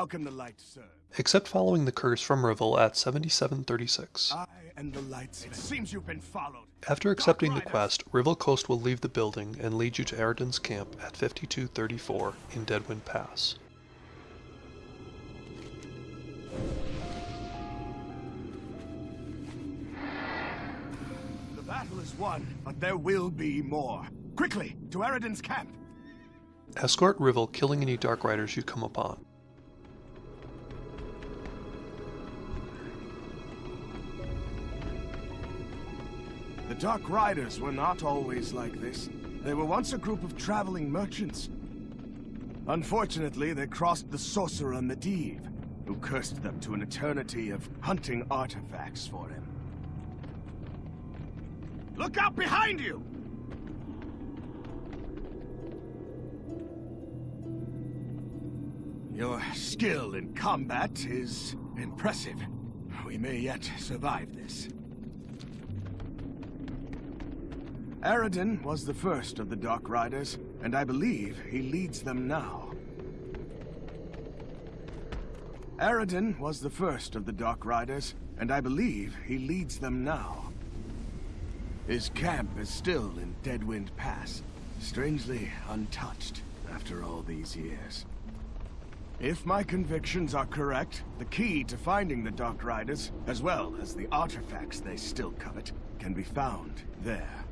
How can the light serve? Except following the curse from Rivel at 7736. I and the lights. It seems you've been followed. After accepting the quest, Rivel Coast will leave the building and lead you to Eridan's camp at 5234 in Deadwind Pass. The battle is won, but there will be more. Quickly, to Eridan's camp! Escort Rivel killing any Dark Riders you come upon. Dark Riders were not always like this. They were once a group of traveling merchants. Unfortunately, they crossed the sorcerer Medivh, who cursed them to an eternity of hunting artifacts for him. Look out behind you! Your skill in combat is impressive. We may yet survive this. Eridan was the first of the Dark Riders, and I believe he leads them now. Eridan was the first of the Dark Riders, and I believe he leads them now. His camp is still in Deadwind Pass, strangely untouched after all these years. If my convictions are correct, the key to finding the Dark Riders, as well as the artifacts they still covet, can be found there.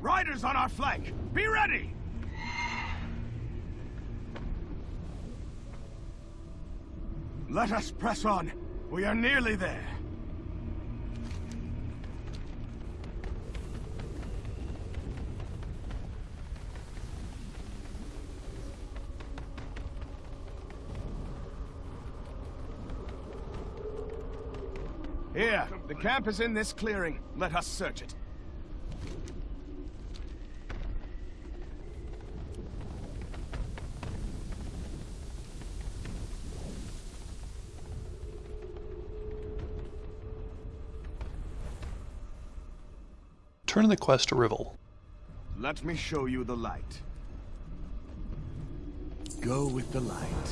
Riders on our flank! Be ready! Let us press on. We are nearly there. Here, the camp is in this clearing. Let us search it. Turn the quest to Rivel. Let me show you the light. Go with the light.